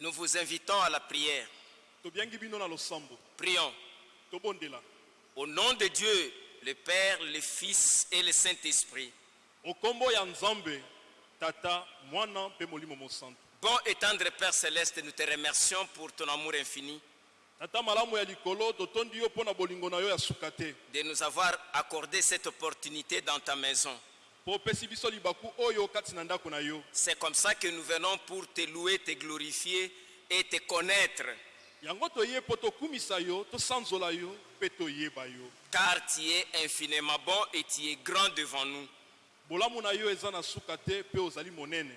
Nous vous invitons à la prière. Prions. Au nom de Dieu, le Père, le Fils et le Saint-Esprit. Bon et tendre Père Céleste, nous te remercions pour ton amour infini, de nous avoir accordé cette opportunité dans ta maison. C'est comme ça que nous venons pour te louer, te glorifier et te connaître, car tu es infiniment bon et tu es grand devant nous.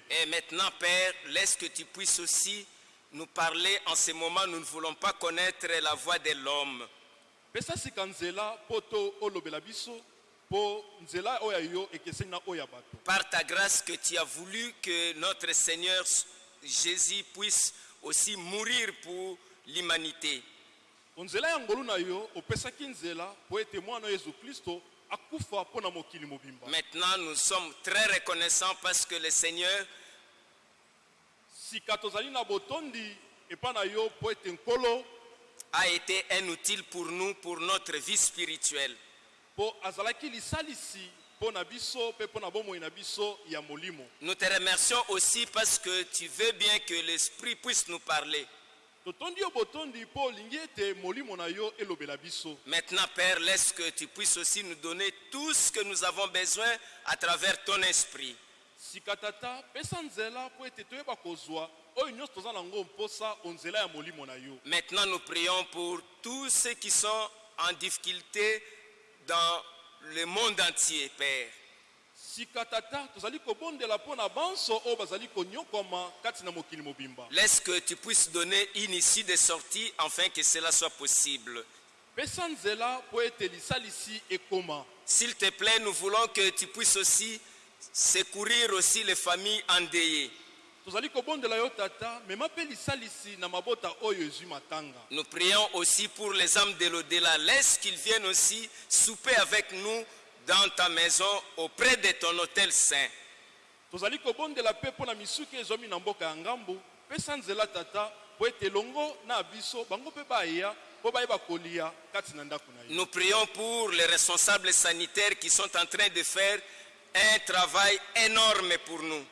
Et maintenant, Père, laisse que tu puisses aussi nous parler en ce moment. Nous ne voulons pas connaître la voix de l'homme. Par ta grâce que tu as voulu que notre Seigneur Jésus puisse aussi mourir pour l'humanité. Maintenant, nous sommes très reconnaissants parce que le Seigneur a été un outil pour nous, pour notre vie spirituelle. Nous te remercions aussi parce que tu veux bien que l'Esprit puisse nous parler. Maintenant, Père, laisse que tu puisses aussi nous donner tout ce que nous avons besoin à travers ton esprit. Maintenant, nous prions pour tous ceux qui sont en difficulté dans le monde entier, Père. Laisse que tu puisses donner une issue de sortie afin que cela soit possible. S'il te plaît, nous voulons que tu puisses aussi secourir aussi les familles endeuillées. Nous prions aussi pour les âmes de l'au-delà. Laisse qu'ils viennent aussi souper avec nous dans ta maison auprès de ton hôtel saint. tozali kobondela mpe mpo na misuki ezwami na mboka ya ngambu pesa nzela tata mpo ete elongo na biso bango mpe baya mpo bayeba kolia kati na ndako na yo Nous prions pour les responsables sanitaires qui sont en train de faire un travail énorme pour nous.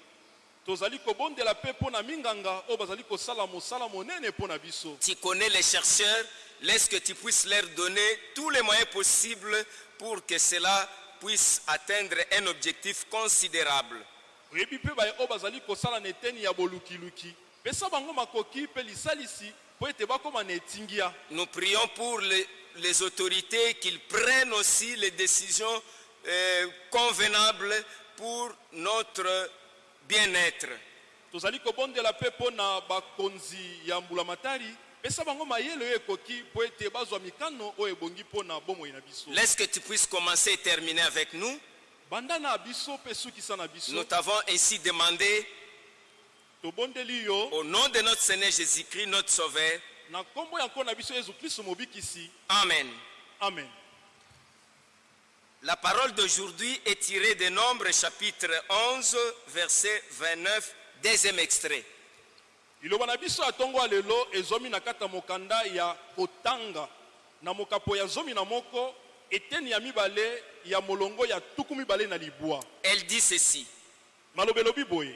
Tozali kobondela mpe mpo na minganga oyo bazali kosala mosala monene mpo na biso. Tu connais les chercheurs, laisse que tu puisses leur donner tous les moyens possibles pour que cela puisse atteindre un objectif considérable. oyebi mpe baye oyo bazali kosala na eteni ya bolukiluki. Pesa bango makoki mpe lisalisi mpo ete bakóma na etingia. Nous prions pour les, les autorités qu'ils prennent aussi les décisions euh, convenables pour notre bien-être. tozali kobondela mpe mpo na bakonzi ya mbulamatari pesa bango mayele oyo ekoki mpo ete bazwa mikano oyo ebongi mpo na bomoi na biso Laisse que tu puisses commencer et terminer avec nous. banda na biso mpe sukisa na biso Nous t'avons ainsi demandé, tobondeli yo au nom de notre Seigneur Jésus-Christ, notre Sauveur. na nkombo ya nkolo na biso yesu kristo mobikisi Amen. amen La parole d'aujourd'hui est tirée de Nombres chapitre 11, verset 29, deuxième extrait. liloba na biso ya ntongo ya lelo ezwami na kati ya mokanda ya kotanga na mokapo ya zomi na moko eteni ya mibale ya molongo ya tuku mibale na libwa Elle dit ceci. maloba elobi boye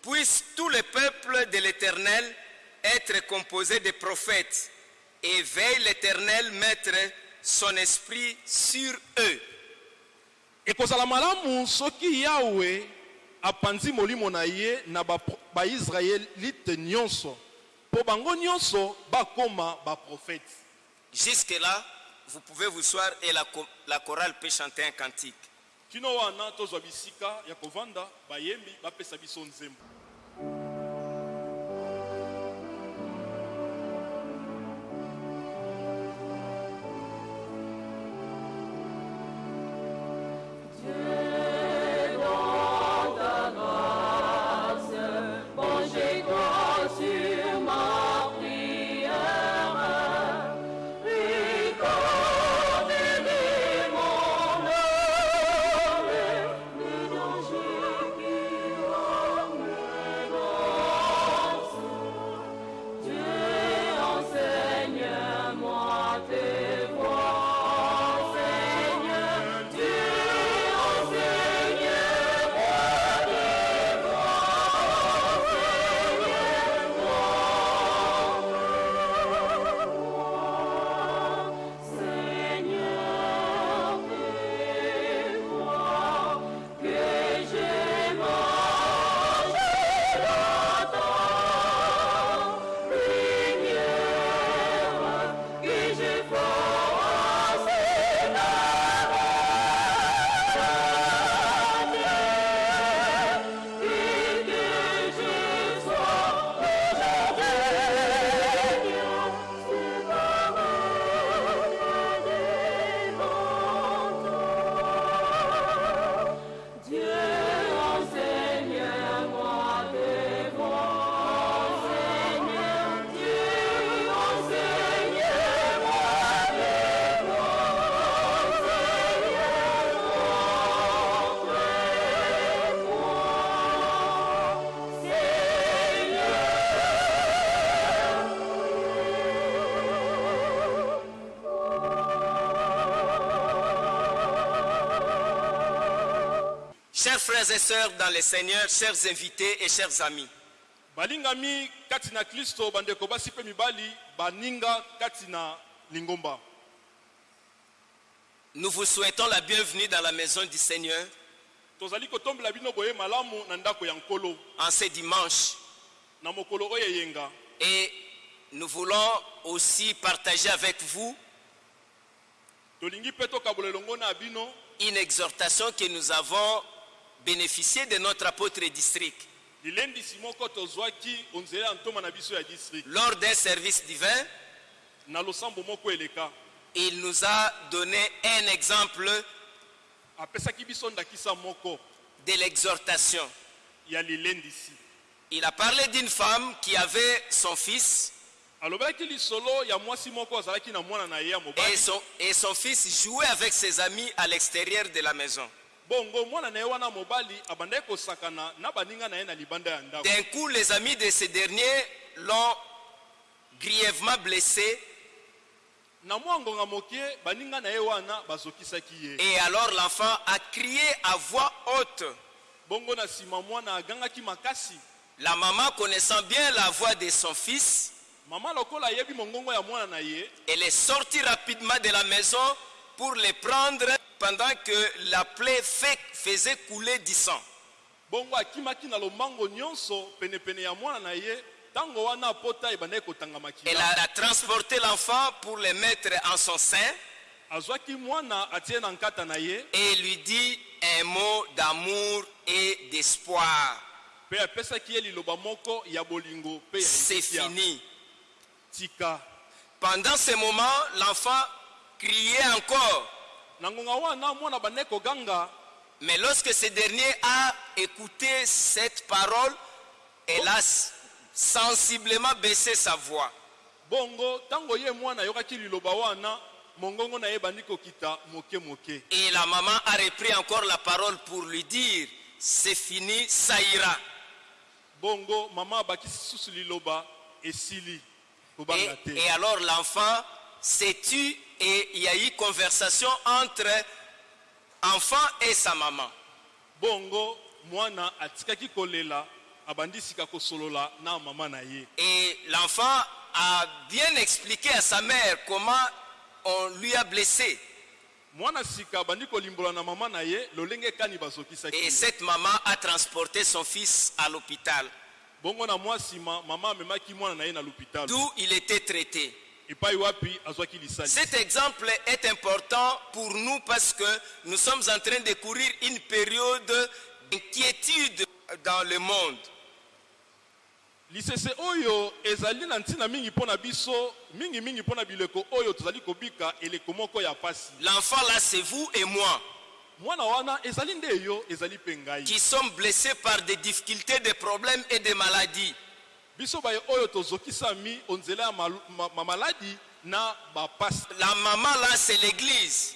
Puisse tout le peuple de l'Éternel être composé de prophètes, et veille l'Éternel mettre son esprit sur eux. Ekozala malamu soki yawe apanzi molimo na ye na ba- baisraelite nyonso. Mpo bango nyonso bakóma baprofete Jusque-là, vous pouvez vous soir et la, la chorale peut chanter un cantique. kino wana tozwa bisika ya kovanda bayembi bapesa biso nzembo dans le Seigneur, chers invités et chers amis, balingami kati na kristo bandeko basi mpe mibali baninga kati na lingomba. Nous vous souhaitons la bienvenue dans la maison du Seigneur. Tozali kotombela bino boye malamu na ndako ya nkolo. En ce dimanche. na mokolo oyo eyenga. Et nous voulons aussi partager avec vous tolingi mpe tokabola elongo na bino. une exhortation que nous avons bénéficié de notre apôtre district lors d'un service divin. Il nous a donné un exemple de l'exhortation. Il a parlé d'une femme qui avait son fils et son, et son fils jouait avec ses amis à l'extérieur de la maison. Bongo mwana na ye wana mobali abandaki kosakana na baninga na ye na libanda ya ndako. D'un coup, les amis de ce dernier l'ont grièvement blessé. Na mwa ngonga moke baninga na ye wana bazokisaki ye. Et alors l'enfant a crié à voix haute. bongo na nsima mwana agangaki makasi. La maman connaissant bien la voix de son fils, mama lokola ayebi mongongo ya mwana na ye elle est sortie rapidement de la maison pour les prendre pendant que la plaie fait- faisait couler du sang. bongo akimaki na lombango nyonso penepene ya mwana na ye ntango wana pota ebandaki kotanga Elle makila a transporté l'enfant pour le mettre en son sein azwaki mwana atie na nkata na ye et lui dit un mot d'amour et d'espoir. mpe apesaki ye liloba moko ya bolingo mpe ya C'est elikya. fini. tika Pendant ce moment, l'enfant criait encore. Mais lorsque ce dernier a écouté cette parole, elle a sensiblement baissé sa voix. bongo ntango ye mwana ayokaki liloba wana mongongo na ye ebandi kokita moke moke Et la maman a repris encore la parole pour lui dire, c'est fini, ça ira. bongo mama abakisi susu liloba esili Et, et alors l'enfant s'est tu et il y a eu conversation entre enfant et sa maman. bongo mwana atikaki kolela abandi sika kosolola na mama na ye Et l'enfant a bien expliqué à sa mère comment on lui a blessé. mwana sika abandi kolimbola na mama na ye lolenge ekani bazokisaki Et cette maman a transporté son fils à l'hôpital, bongo na mwa nsima mama amemaki mwana na ye na lopitalo d'où il était traité. Cet exemple est important pour nous parce que nous sommes en train de courir une période d'inquiétude dans le monde. L'enfant là, c'est vous et moi qui sommes blessés par des difficultés, des problèmes et des maladies. La maman là, c'est l'église.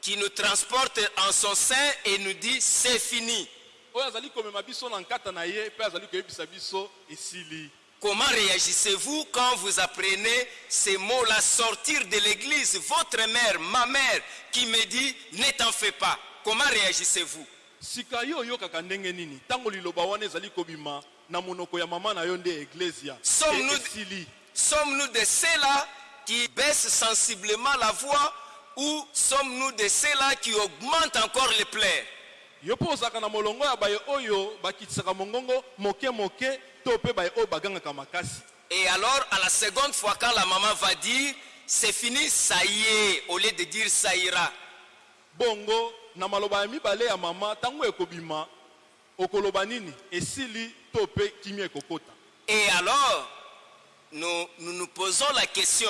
Qui nous transporte en son sein et nous dit c'est fini. Comment réagissez-vous quand vous apprenez ces mots-là sortir de l'église? Votre mère, ma mère, qui me dit ne t'en fais pas. Comment réagissez-vous? Sika yo oyokaka ndenge nini? Ntango liloba wana ezali kobima na monoko ya mama na yo nde eglesia. Sommes-nous- esili. Sommes-nous de ceux-là qui baissent sensiblement la voix ou sommes-nous de ceux-là qui augmentent encore les plaies? Yo mpo ozalaka na molongo ya baye oyo bakitisaka mongongo moke moke to mpe baye oyo bagangaka makasi. Et alors, à la seconde fois, quand la maman va dire c'est fini, ça y est, au lieu de dire ça ira, bongo na maloba ya mibale ya mama ntango ekobima okoloba nini? Esili to mpe kimia ekokota Et alors, nous, nous nous posons la question,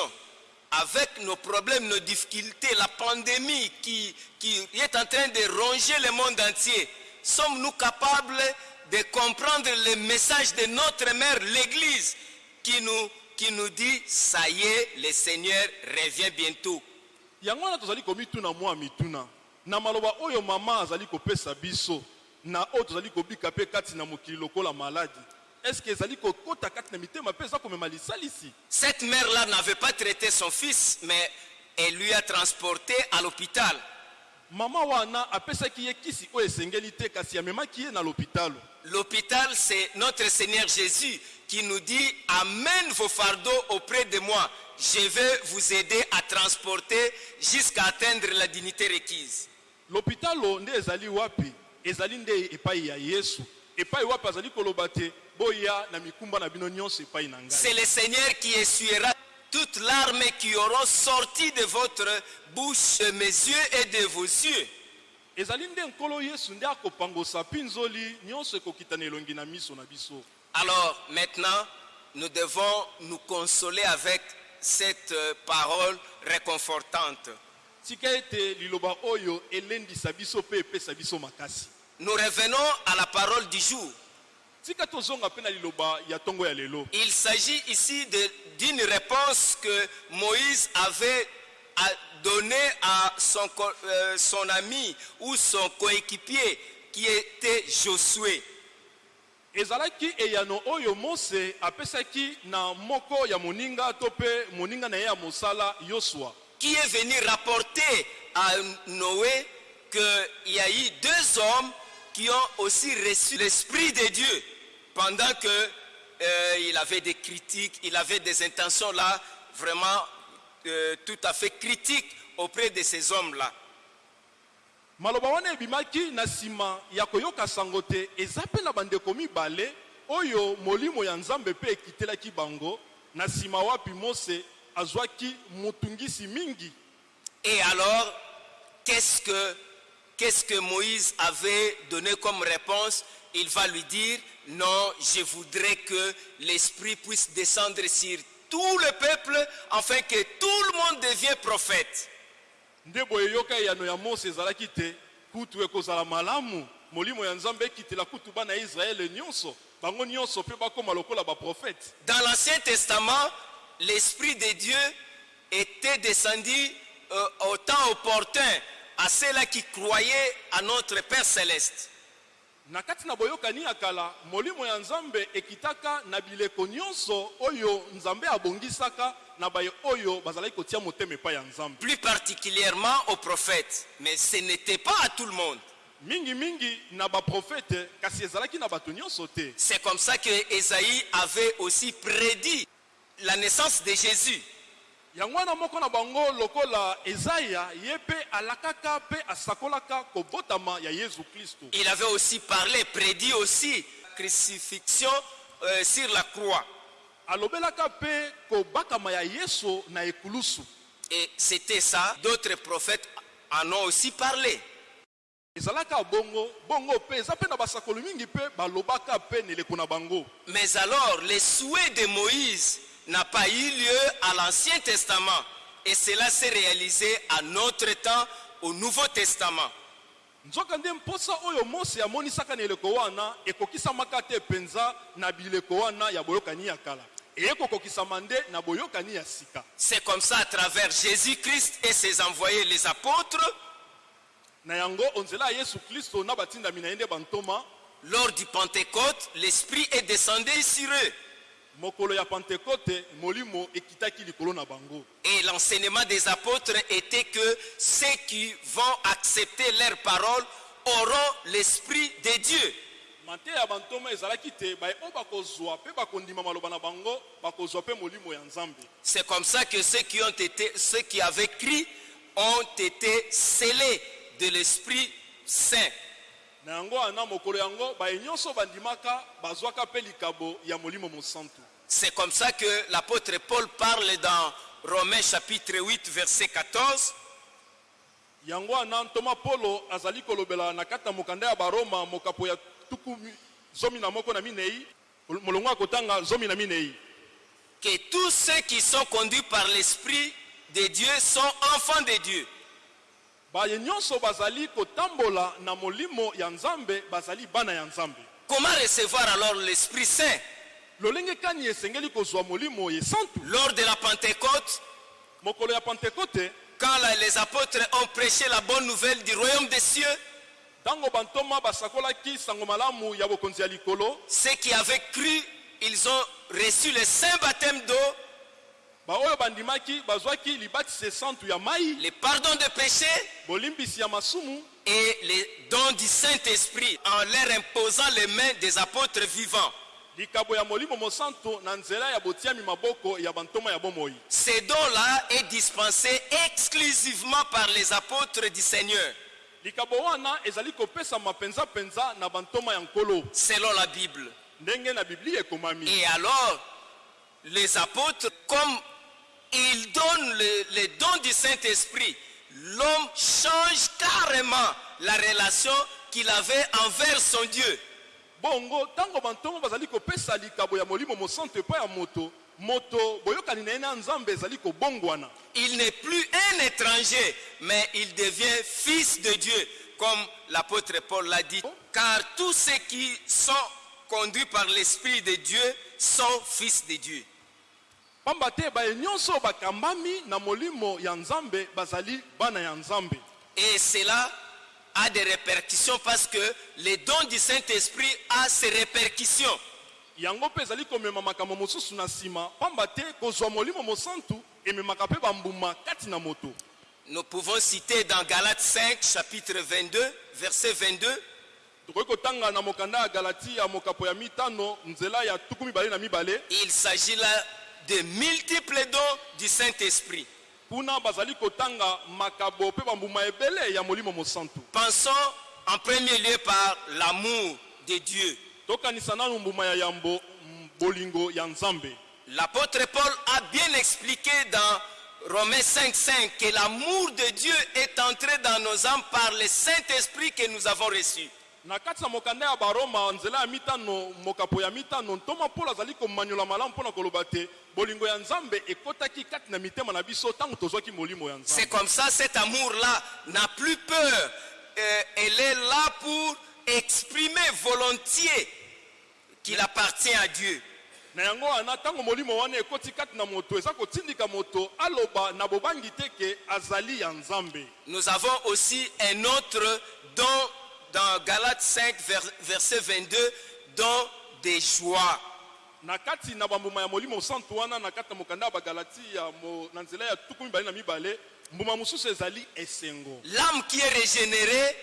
avec nos problèmes, nos difficultés, la pandémie qui, qui est en train de ronger le monde entier, sommes-nous capables de comprendre le message de notre mère, l'Église, qui nous, qui nous dit, ça y est, le Seigneur revient bientôt? Na maloba oyo mama azali kopesa biso na oyo tozali kobika mpe kati na mokili lokola maladi eske ezali kokota kati na mitema mpe eza komema lisalisi? Cette mère-là n'avait pas traité son fils, mais elle lui a transporté à l'hôpital. mama wana apesaki ye kisi oyo esengeli te kasi amemaki ye na lopitalo L'hôpital, c'est notre Seigneur Jésus qui nous dit, amène vos fardeaux auprès de moi. Je vais vous aider à transporter jusqu'à atteindre la dignité requise. Lopitalo nde ezali wapi? Ezali nde epai ya yesu epai wapi azali koloba te boya na mikumba na bino nyonso epai na ngai C'est le Seigneur qui essuiera toutes larmes qui auront sorti de votre bouche, de mes yeux et de vos yeux. ezali nde nkolo yesu nde akopangosa mpi nzoli nyonso ekokita na elongi na miso na biso Alors maintenant, nous devons nous consoler avec cette euh, parole réconfortante. Tika ete liloba oyo elendisa biso mpe epesa biso makasi Nous revenons à la parole du jour. tika tozonga mpe na liloba ya ntongo ya lelo Il s'agit ici d'une réponse que Moïse avait à donner à son, euh, son ami ou son coéquipier qui était Josué. ezalaki eyano oyo mose apesaki na moko ya moninga to mpe moninga na ye ya mosala yosua qui est venu rapporter à Noé qu'il y a eu deux hommes qui ont aussi reçu l'Esprit de Dieu pendant que euh, il avait des critiques, il avait des intentions là vraiment euh, tout à fait critiques auprès de ces hommes-là. maloba wana ebimaki na nsima ya koyoka sango te eza mpe na bandeko mibale oyo molimo ya nzambe mpe ekitelaki bango na nsima wapi mose Et alors, qu'est-ce que, qu'est-ce que Moïse avait donné comme réponse? Il va lui dire, non, je voudrais que l'Esprit puisse descendre sur tout le peuple afin que tout le monde devienne prophète. Dans l'Ancien Testament, l'Esprit de Dieu était descendu euh, au temps opportun à ceux-là qui croyaient à notre Père céleste. na kati na boyokani ya kala molimo ya nzambe ekitaka na bileko nyonso oyo nzambe abongisaka na baye oyo bazalaki kotia motema epai ya nzambe plus particulièrement aux prophètes. Mais ce n'était pas à tout le monde. mingimingi na baprofete kasi ezalaki na bato nyonso te C'est comme ça que Ésaïe avait aussi prédit la naissance de Jésus. yango wana moko na bango lokola ezaya ye mpe alakaka mpe asakolaka kobotama ya yesu kristo Il avait aussi parlé, prédit aussi crucifixion euh, sur la croix. alobelaka mpe kobakama ya yesu na ekulusu Et c'était ça. D'autres prophètes en ont aussi parlé. ezalaka bongo bongo mpe eza mpe na basakoli mingi mpe balobaka mpe na eleko na bango Mais alors, le souhait de Moïse n'a pas eu lieu à l'Ancien Testament. Et cela s'est réalisé à notre temps, au Nouveau Testament. nzoka nde mposa oyo mose amonisaka na eleko wana ekokisamaka te mpenza na bileko wana ya boyokani ya kala ekokokisama nde na boyokani ya sika C'est comme ça à travers Jésus-Christ et ses envoyés, les apôtres, na yango onzela ya yesu kristo na batindami na ye nde bantoma lors du Pentecôte, l'Esprit est descendu sur eux. Et l'enseignement des apôtres était que ceux qui vont accepter leurs paroles auront l'Esprit de Dieu. C'est comme ça que ceux qui ont été, ceux qui avaient cru ont été scellés de l'Esprit Saint. na yango wana mokolo yango baye nyonso bandimaka bazwaka mpe likabo ya molimo mosantu C'est comme ça que l'apôtre Paul parle dans Romains chapitre 8 verset 14. yango wana ntoma polo azali kolobela na kati na mokanda ya baroma mokapo ya tuku mi- zomi na moko na minei molongo ya kotanga zomi na minei que tous ceux qui sont conduits par l'Esprit de Dieu sont enfants de Dieu. baye nyonso bazali kotambola na molimo ya nzambe bazali bana ya nzambe Comment recevoir alors l'Esprit Saint? Lors de la Pentecôte, quand les apôtres ont prêché la bonne nouvelle du royaume des cieux, ceux qui avaient cru, ils ont reçu le saint baptême d'eau. Le pardon de péché et les dons du Saint-Esprit en leur imposant les mains des apôtres vivants. Ces dons-là est dispensé exclusivement par les apôtres du Seigneur, selon la Bible. Et alors, les apôtres, comme ils donnent le- les dons du Saint-Esprit, l'homme change carrément la relation qu'il avait envers son Dieu. Bongo ntango bantongo bazali kopesa likabo ya molimo mosantu epai ya moto moto boyokani na ye na nzambe ezali kobongwana Il n'est plus un étranger, mais il devient fils de Dieu, comme l'apôtre Paul l'a dit. Car tous ceux qui sont conduits par l'Esprit de Dieu sont fils de Dieu. pamba te baye nyonso oyo bakambami na molimo ya nzambe bazali bana ya nzambe Et cela a des répercussions parce que les dons du Saint-Esprit a ses répercussions. yango mpe ezali komema makambo mosusu na nsima pamba te kozwa molimo mosantu ememaka mpe bambuma kati na moto Nous pouvons citer dans Galates 5, chapitre 22, verset 22, tokoki kotanga na mokanda ya galati ya mokapo ya mitano nzela ya tuku mibale na mibale il s'agit là de multiples dons du Saint-Esprit. Kuna bazali kotanga makabo mpe bambuma ebele ya molimo mosantu Pensons en premier lieu par l'amour de Dieu. tokanisa nanu mbuma ya yambo bolingo ya nzambe L'apôtre Paul a bien expliqué dans Romains 5.5 que l'amour de Dieu est entré dans nos âmes par le Saint-Esprit que nous avons reçu. Na kati na mokanda ya baroma nzela ya mitano mokapo ya mitano ntoma mpolo azali komanyola malamu mpona koloba te bolingo ya nzambe ekɔtaki kati na mitema na biso ntango tozwaki molimo ya C'est nzambe comme ça, cet amour-là n'a plus peur. Euh, elle est là pour exprimer volontiers qu'il appartient à Dieu. na yango wana ntango molimo wana ekɔti kati na moto eza kotindika moto aloba na bobangi te ke azali ya nzambe Nous avons aussi un autre don dans Galates 5, vers- verset 22, don des joies. na kati na bambuma ya molimo santu wana na kati na mokanda ya bagalati ya mo, na nzela ya tuku mibale na mibale mbuma mosusu ezali esengo L'âme qui est régénérée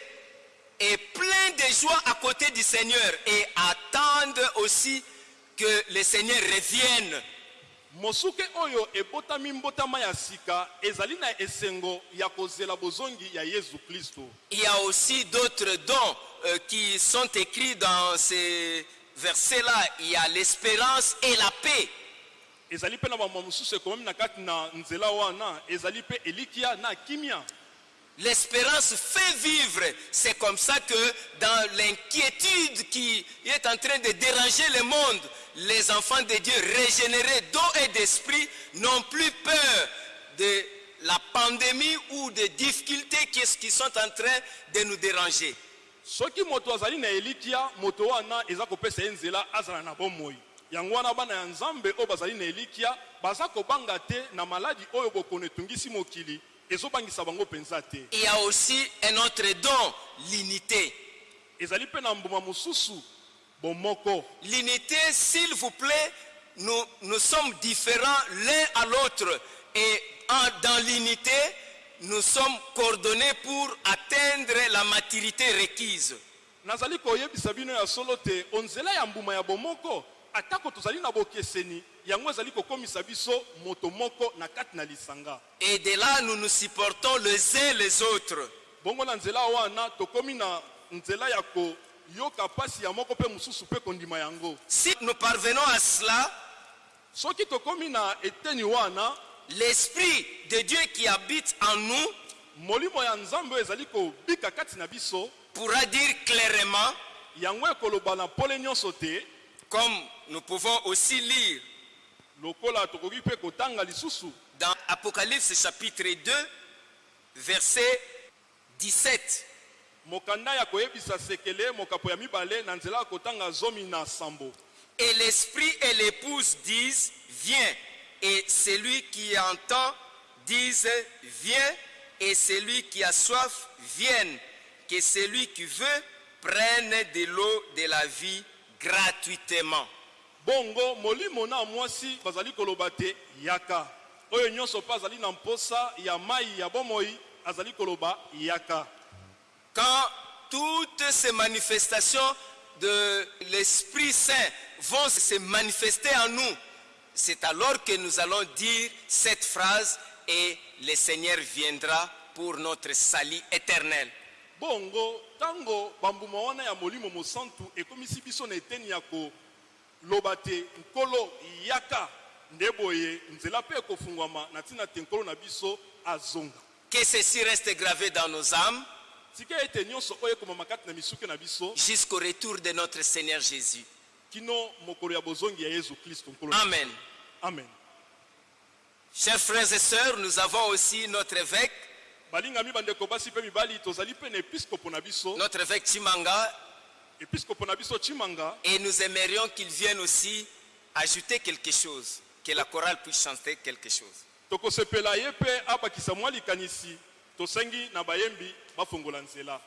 est plein de joie à côté du Seigneur et attendre aussi que le Seigneur revienne. Mosuke oyo ebotami mbotama ya sika ezali na esengo ya kozela bozongi ya yesu kristo Il y a aussi d'autres dons euh, qui sont écrits dans ces versets-là. Il y a l'espérance et la paix. ezali mpe na bambuma mosusu ekomami na kati na nzela wana ezali mpe elikia na kimia L'espérance fait vivre. C'est comme ça que dans l'inquiétude qui est en train de déranger le monde, les enfants de Dieu régénérés d'eau et d'esprit n'ont plus peur de la pandémie ou des difficultés qui sont en train de nous déranger. soki moto azali na elikia moto wana eza kopesa ye nzela azala na bomoi yango wana bana ya nzambe oyo bazali na elikia baza kobanga te na maladi oyo bokono etungisi Il y a aussi un autre don, l'unité. L'unité, s'il vous plaît, nous, nous sommes différents l'un à l'autre. Et en- dans l'unité, nous sommes coordonnés pour atteindre la maturité requise. nazali koyebisa bino ya solo te onzela ya mbuma ya bomoko atako tozali na bokeseni Et de là, nous nous supportons les uns les autres. Si nous parvenons à cela, l'Esprit de Dieu qui habite en nous pourra dire clairement, comme nous pouvons aussi lire dans Apocalypse chapitre 2, verset 17. mokanda ya koyebisa sekele mokapo ya mibale na nzela ya kotanga zomi na sambo Et l'esprit et l'épouse disent, viens. Et celui qui entend dise, viens. Et celui qui a soif, vienne. Que celui qui veut prenne de l'eau de la vie gratuitement. Bongo molimo na mwasi bazali koloba te yaka oyo nyonso mpe azali na mposa ya mai ya bomoi azali koloba yaka Quand toutes ces manifestations de l'Esprit Saint vont se manifester en nous, c'est alors que nous allons dire cette phrase et le Seigneur viendra pour notre salut éternel. bongo ntango bambuma wana ya molimo mosantu ekomisi biso na eteni ya koloba te nkolo yaka nde boye nzela mpe ekofungwama na ntina te nkolo na biso azonga Que ceci reste gravé dans nos âmes tika ete nyonso oyo ekomama kati na misuke na biso jusqu'au retour de notre Seigneur Jésus. kino mokolo ya bozongi ya yesu kristo nkolo na biso. Amen. amen Chers frères et sœurs, nous avons aussi notre évêque, balingami bandeko basi mpe mibali tozali mpe na episkopo na biso notre évêque Chimanga, et nous aimerions qu'il vienne aussi ajouter quelque chose, que la chorale puisse chanter quelque chose. tokosepela ye mpe abakisa mwa likanisi. Tosengi na bayembi bafongola nzela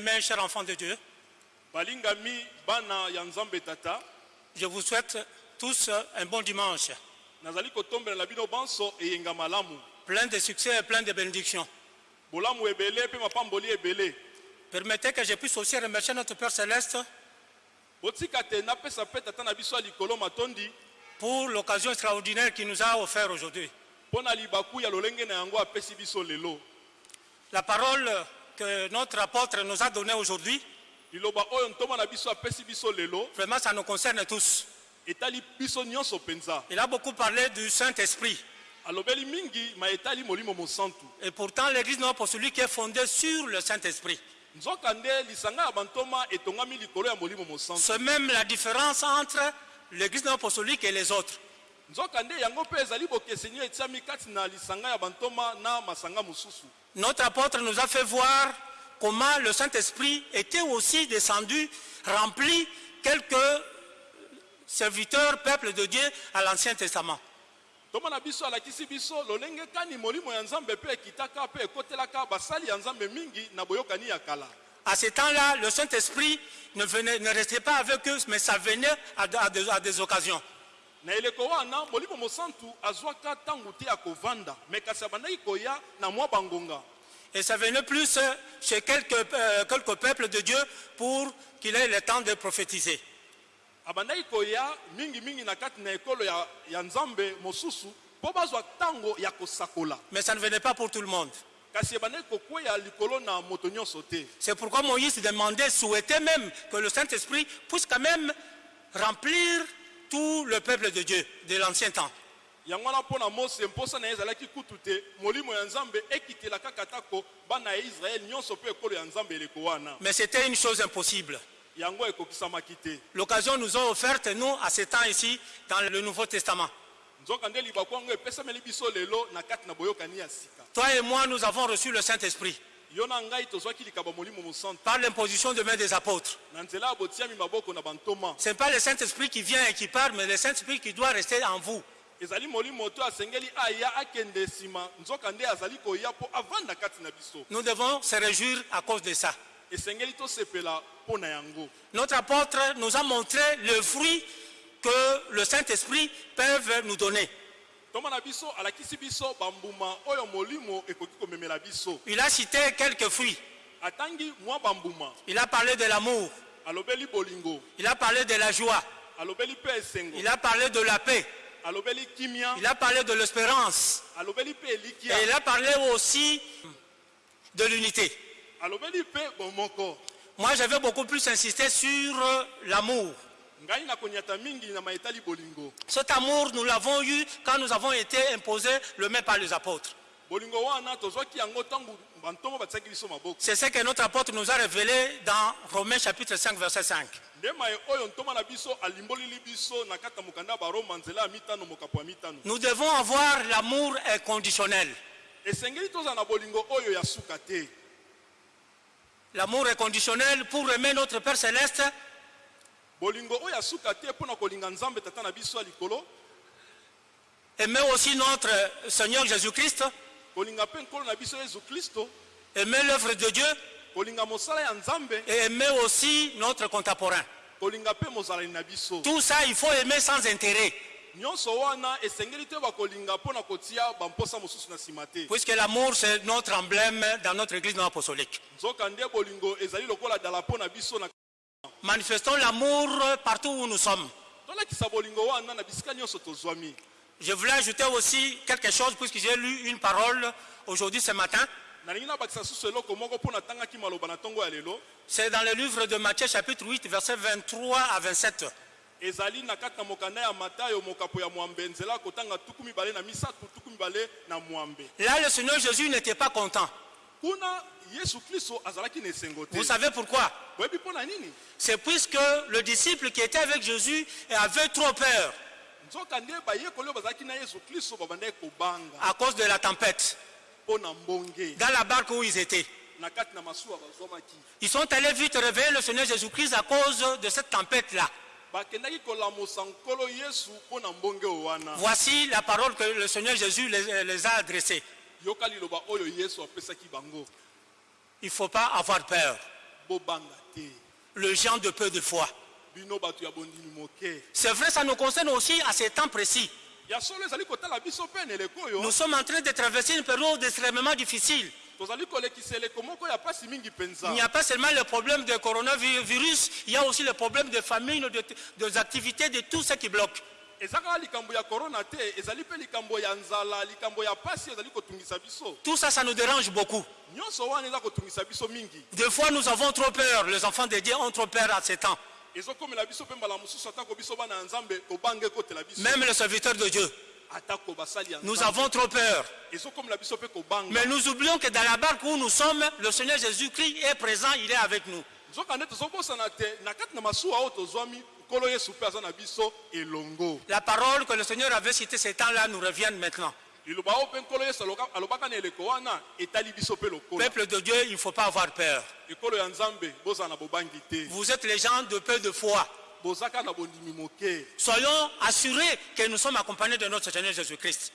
Bien-aimés, chers enfants de Dieu, je vous souhaite tous un bon dimanche, plein de succès et plein de bénédictions. Permettez que je puisse aussi remercier notre Père Céleste pour l'occasion extraordinaire qu'il nous a offert aujourd'hui. La parole que notre apôtre nous a donnée aujourd'hui, vraiment ça nous concerne tous. Il a beaucoup parlé du Saint-Esprit. Et pourtant, l'Église non pour celui qui est fondé sur le Saint-Esprit. C'est même la différence entre l'Église pour celui et les autres. Notre apôtre nous a fait voir comment le Saint-Esprit était aussi descendu, rempli quelques serviteurs, peuple de Dieu à l'Ancien Testament. À ce temps-là, le Saint-Esprit ne, venait- ne restait pas avec eux, mais ça venait à, de- à des- à des occasions. Na eleko wana molimo mosantu azwaka ntango te ya kovanda me kasi abandaki koya na mwa bangonga Et ça venait plus euh, chez quelques, euh, quelques peuples de Dieu pour qu'il ait le temps de prophétiser. abandaki koya mingimingi na kati na ekolo ya, ya nzambe mosusu mpo bazwa ntango ya kosakola Mais ça ne venait pas pour tout le monde. kasi ebandaki kokweya likolo na moto nyonso te C'est pourquoi Moïse demandait, souhaitait même que le Saint-Esprit puisse quand même remplir tout le peuple de Dieu de l'ancien temps. Mais c'était une chose impossible. L'occasion nous a offerte, nous, à ce temps ici, dans le Nouveau Testament. Toi et moi, nous avons reçu le Saint-Esprit par l'imposition de main des apôtres. Ce n'est pas le Saint-Esprit qui vient et qui part, mais le Saint-Esprit qui doit rester en vous. Nous devons se réjouir à cause de ça. Notre apôtre nous a montré le fruit que le Saint-Esprit peut nous donner. Il a cité quelques fruits. Il a parlé de l'amour, alobeli bolingo. Il a parlé de la joie, il a parlé de la paix, il a parlé de l'espérance. Et il a parlé aussi de l'unité. Moi, je vais beaucoup plus insister sur l'amour. Cet amour, nous l'avons eu quand nous avons été imposés le même par les apôtres. C'est ce que notre apôtre nous a révélé dans Romains chapitre 5, verset 5. nde maye oyo ntoma na biso alimbolili biso na kati ya mokanda ya baroma nzela ya mitano mokapo ya mitano Nous devons avoir l'amour inconditionnel. L'amour inconditionnel pour aimer notre Père céleste, bolingo oyo ya suka te mpo na kolinga nzambe tata na biso ya likolo. Aimer aussi notre Seigneur Jésus-Christ, kolinga mpe nkolo na biso yesu kristo aimer l'œuvre de Dieu. Kolinga mosala ya nzambe. Et aimer aussi notre contemporain. kolinga mpe mozalani na biso. Tout ça, il faut aimer sans intérêt, nyonso wana esengeli te bakolinga mpo na kotia bamposa mosusu na nsima te. Puisque l'amour, c'est notre emblème dans notre église non apostolique. nzoka nde bolingo ezali lokola dala mpo na biso na Manifestons l'amour partout où nous sommes. Je voulais ajouter aussi quelque chose, puisque j'ai lu une parole aujourd'hui ce matin. C'est dans le livre de Matthieu chapitre 8, versets 23 à 27. ezali na kati na mokanda ya matayo mokapo ya mwambe nzela kotanga tuku mibale na misato tuku mibale na mwambe Là, le Seigneur Jésus n'était pas content. Vous savez pourquoi? C'est puisque le disciple qui était avec Jésus avait trop peur. À cause de la tempête. Dans la barque où ils étaient. Ils sont allés vite réveiller le Seigneur Jésus-Christ à cause de cette tempête-là. Voici la parole que le Seigneur Jésus les, les a adressée. Il ne faut pas avoir peur. Le gens de peu de foi. C'est vrai, ça nous concerne aussi à ces temps précis. Nous sommes en train de traverser une période extrêmement difficile. Il n'y a pas seulement le problème de coronavirus, il y a aussi le problème de famine, de, des activités, de tout ce qui bloque. Tout ça, ça nous dérange beaucoup. Des fois, nous avons trop peur. Les enfants de Dieu ont trop peur à ces temps. Même les serviteurs de Dieu. Nous avons trop peur. Mais nous oublions que dans la barque où nous sommes, le Seigneur Jésus-Christ est présent, il est avec nous. La parole que le Seigneur avait citée ces temps-là nous revient maintenant. Peuple de Dieu, il ne faut pas avoir peur. Vous êtes les gens de peu de foi. Soyons assurés que nous sommes accompagnés de notre Seigneur Jésus-Christ.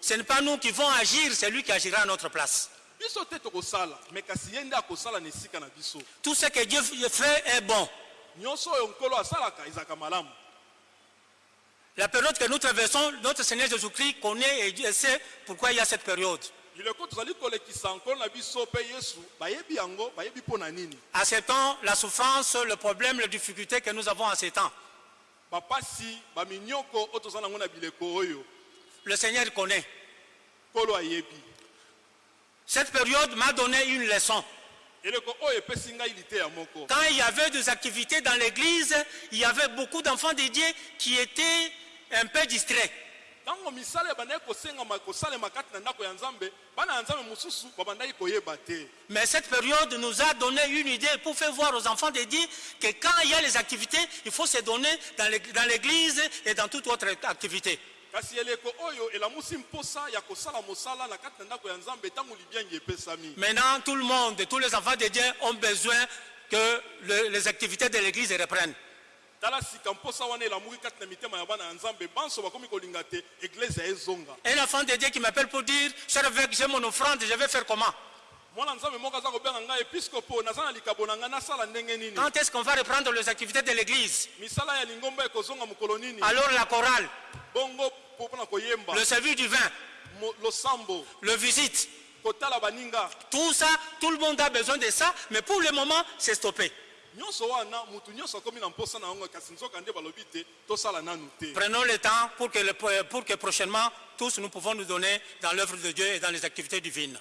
Ce n'est pas nous qui vont agir, c'est lui qui agira à notre place. Tout ce que Dieu fait est bon. La période que nous traversons, notre Seigneur Jésus-Christ connaît et Dieu sait pourquoi il y a cette période. na nini? Acceptons la souffrance, le problème, les difficultés que nous avons en ces temps. Le Seigneur connaît. Cette période m'a donné une leçon. Quand il y avait des activités dans l'église, il y avait beaucoup d'enfants de Dieu qui étaient un peu distraits. Mais cette période nous a donné une idée pour faire voir aux enfants de Dieu que quand il y a les activités, il faut se donner dans l'église et dans toute autre activité. Kasi eleko oyo elamusi mposa ya kosala mosala na kati na ndako ya nzambe ntango libiangi epesami. Maintenant, tout le monde, tous les enfants de Dieu ont besoin que le- les activités de l'église reprennent. tala sika mposa wana elamuki kati na mitema ya bana ya nzambe banso bakomi kolinga te eglize ya ezonga. Un enfant de Dieu qui m'appelle pour dire, cher évêque, j'ai mon offrande, je vais faire comment? Mwana nzambe moko aza kobenga ngai episkopo naza na likabo na ngai nasala ndenge nini? Quand est-ce qu'on va reprendre les activités de l'église? Misala ya lingomba ekozonga mokolo nini? Alors la chorale, bongo le service du vin, le visite, tout ça, tout le monde a besoin de ça, mais pour le moment, c'est stoppé. Prenons le temps pour que, le- pour que prochainement, tous nous pouvons nous donner dans l'œuvre de Dieu et dans les activités divines.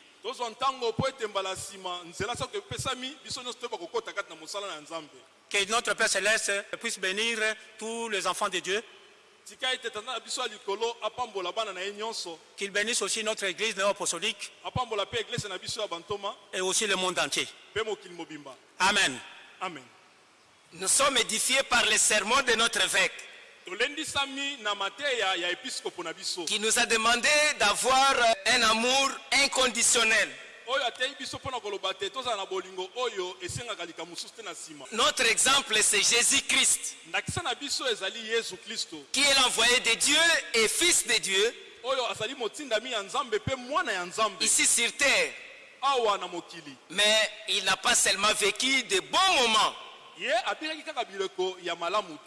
Que notre Père Céleste puisse bénir tous les enfants de Dieu, qu'il bénisse aussi notre Église néo-apostolique. Et aussi le monde entier. Amen. amen. Nous sommes édifiés par les sermons de notre évêque. Qui nous a demandé d'avoir un amour inconditionnel. Notre exemple, c'est Jésus-Christ, qui est l'envoyé de Dieu et fils de Dieu. Ici sur terre. Mais il n'a pas seulement vécu de bons moments,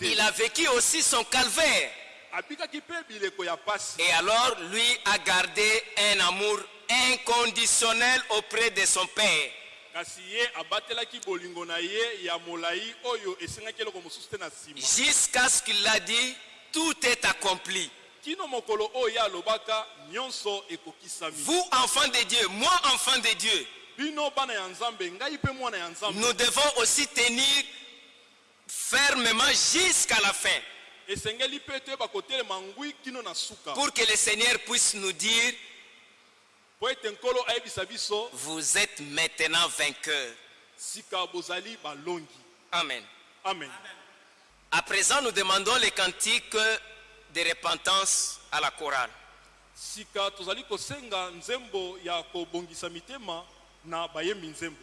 il a vécu aussi son calvaire. Et alors, lui a gardé un amour inconditionnel auprès de son Père. Jusqu'à ce qu'il a dit, tout est accompli. Vous, enfants de Dieu, moi, enfant de Dieu, nous devons aussi tenir fermement jusqu'à la fin. Pour que le Seigneur puisse nous dire, mpo ete nkolo ayebisa biso vous êtes maintenant balongi. Amen. amen. À présent, nous demandons les cantiques de repentance à la chorale. sika tozali kosenga nzembo ya kobongisa mitema na bayembi nzembo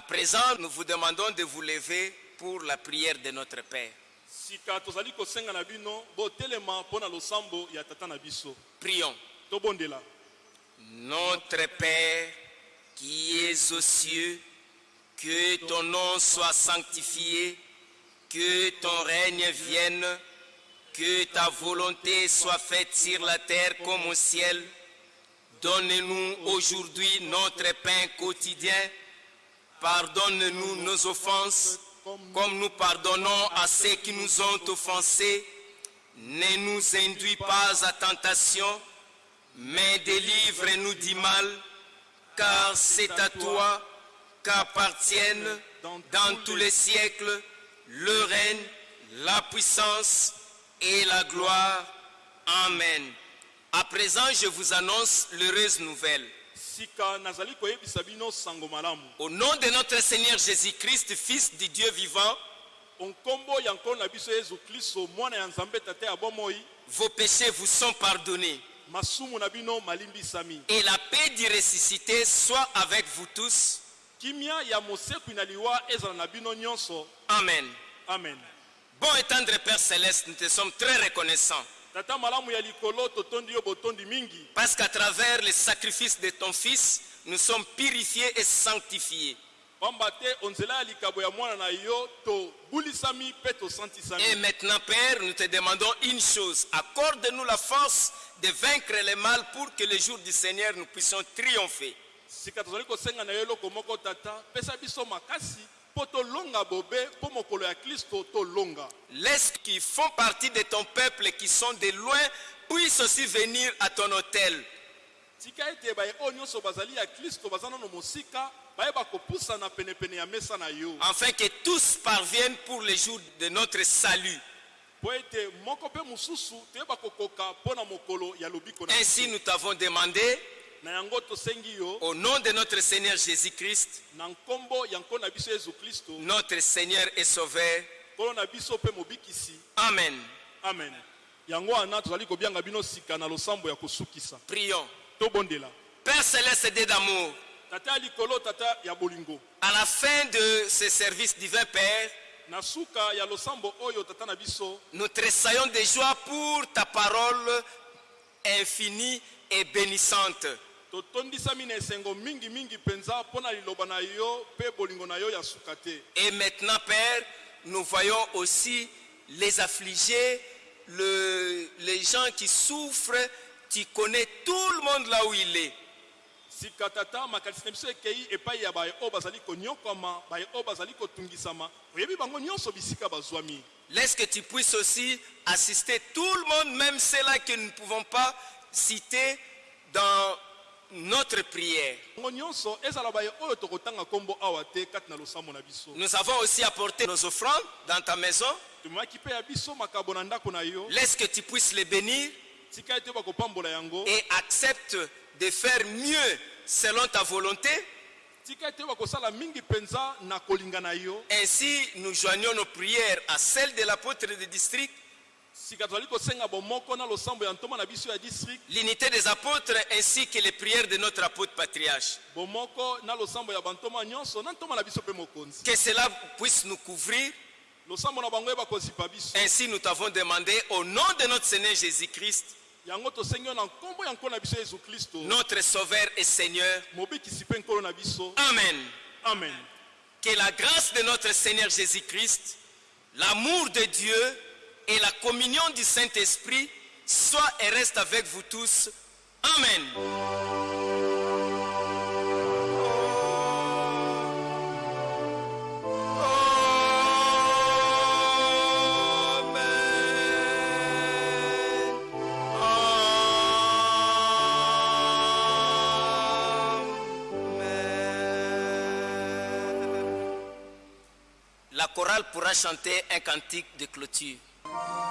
À présent, nous vous demandons de vous lever pour la prière de notre Père. Prions. Notre Père qui es aux cieux, que ton nom soit sanctifié, que ton règne vienne, que ta volonté soit faite sur la terre comme au ciel. Donne-nous aujourd'hui notre pain quotidien. Pardonne-nous nos offenses, comme nous pardonnons à ceux qui nous ont offensés. Ne nous induis pas à tentation, mais délivre-nous du mal, car c'est à toi qu'appartiennent dans tous les siècles le règne, la puissance et la gloire. Amen. À présent, je vous annonce l'heureuse nouvelle. Au nom de notre Seigneur Jésus-Christ, Fils du Dieu vivant, vos péchés vous sont pardonnés. Et la paix du ressuscité soit avec vous tous. Amen. amen Bon et tendre Père Céleste, nous te sommes très reconnaissants parce qu'à travers le sacrifice de ton Fils, nous sommes purifiés et sanctifiés. Et maintenant, Père, nous te demandons une chose. Accorde-nous la force de vaincre le mal pour que le jour du Seigneur, nous puissions triompher. Laisse qui font partie de ton peuple, qui sont de loin, puissent aussi venir à ton hôtel. yo afin que tous parviennent pour le jour de notre salut. Ainsi, nous t'avons demandé, au nom de notre Seigneur Jésus-Christ, notre Seigneur et Sauveur. Amen. amen Prions. Père céleste Dieu d'amour, à la fin de ce service divin, Père, nous tressaillons de joie pour ta parole infinie et bénissante. Et maintenant, Père, nous voyons aussi les affligés, le- les gens qui souffrent. Tu connais tout le monde là où il est. Laisse que tu puisses aussi assister tout le monde, même ceux-là que nous ne pouvons pas citer dans notre prière. Nous avons aussi apporté nos offrandes dans ta maison. Laisse que tu puisses les bénir et accepte de faire mieux selon ta volonté. Ainsi, nous joignons nos prières à celles de l'apôtre de district, l'unité des apôtres, ainsi que les prières de notre apôtre patriarche. Que cela puisse nous couvrir. Ainsi, nous t'avons demandé au nom de notre Seigneur Jésus-Christ, notre Sauveur et Seigneur. Amen. amen Que la grâce de notre Seigneur Jésus-Christ, l'amour de Dieu et la communion du Saint-Esprit soient et restent avec vous tous. Amen. La chorale pourra chanter un cantique de clôture. Thank you.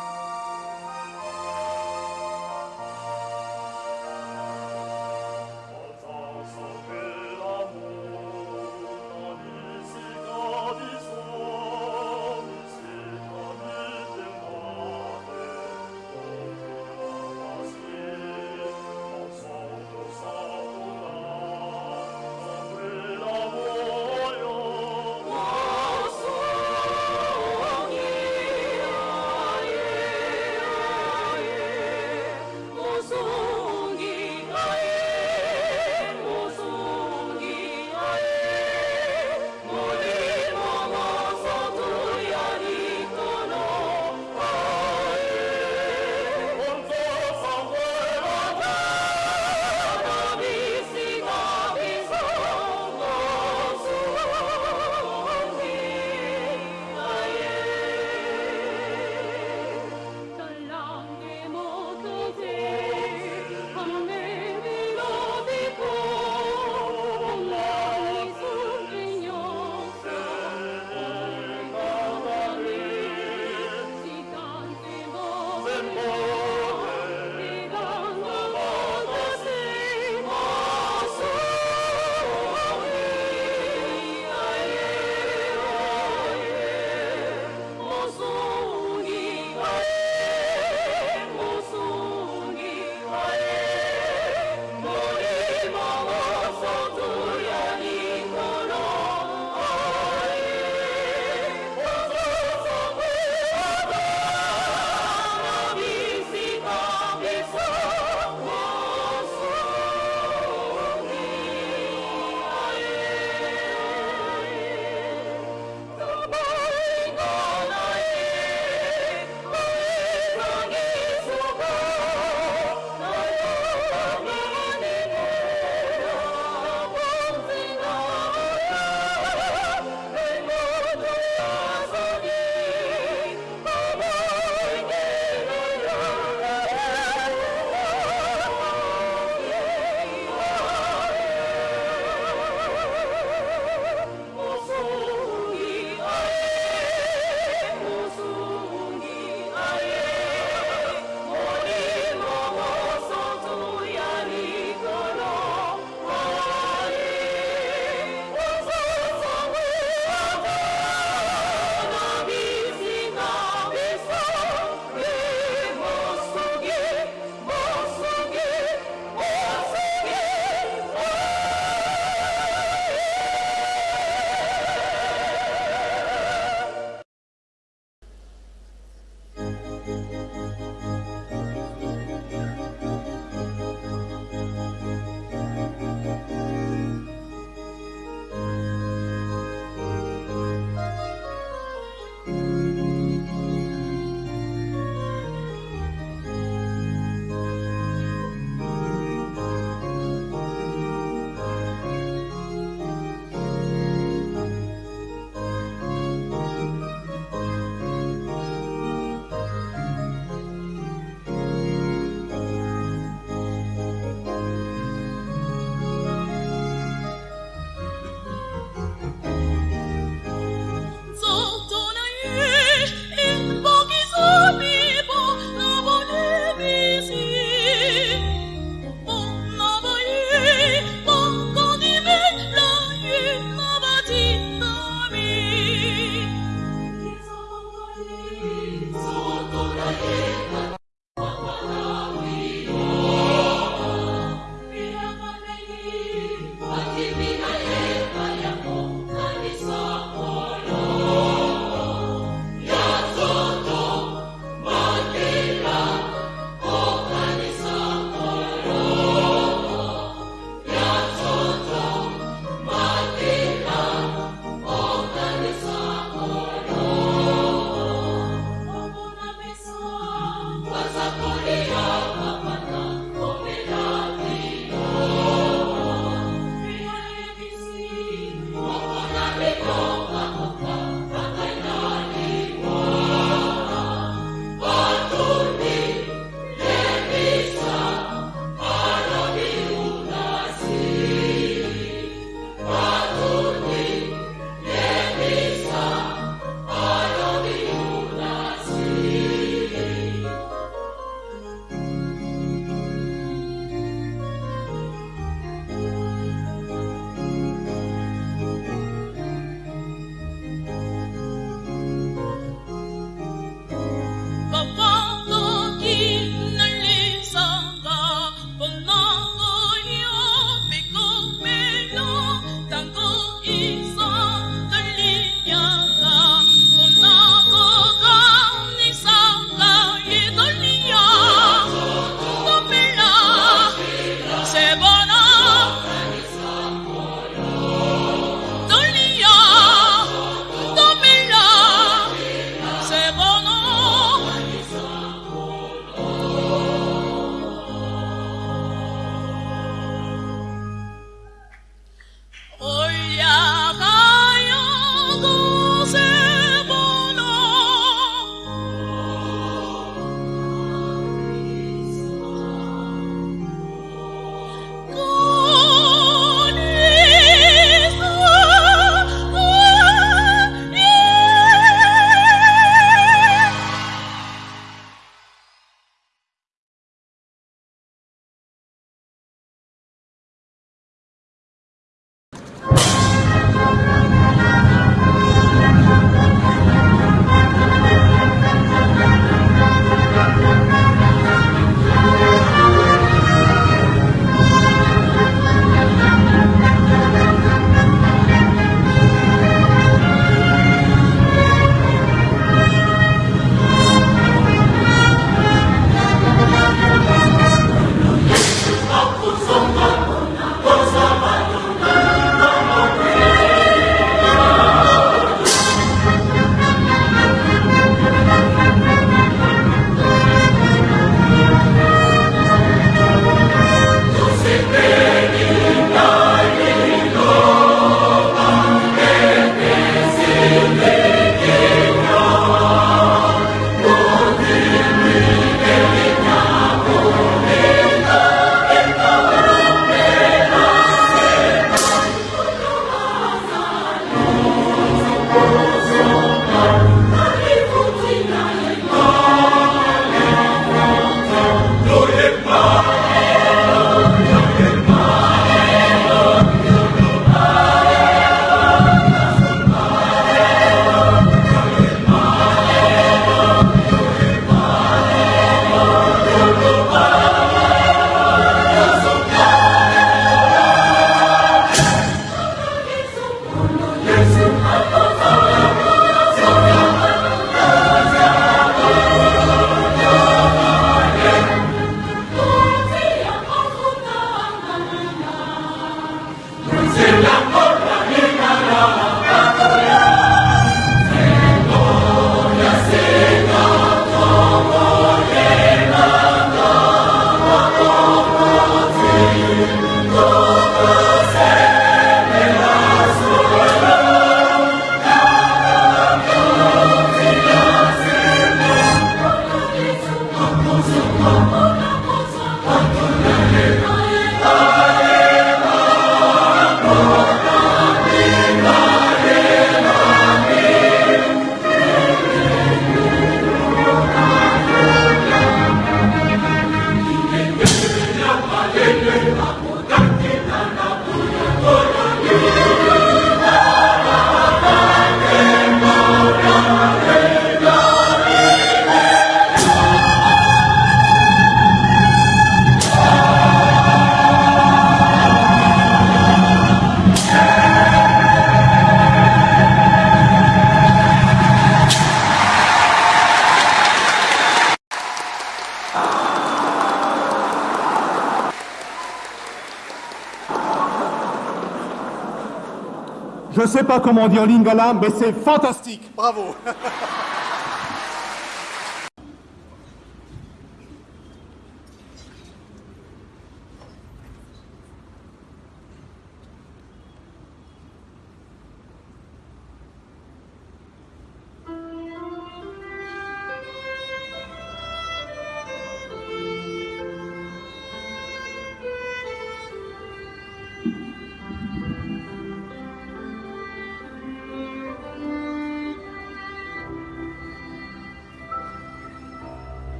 Je sais pas comment dire lingala, mais c'est fantastique. Bravo.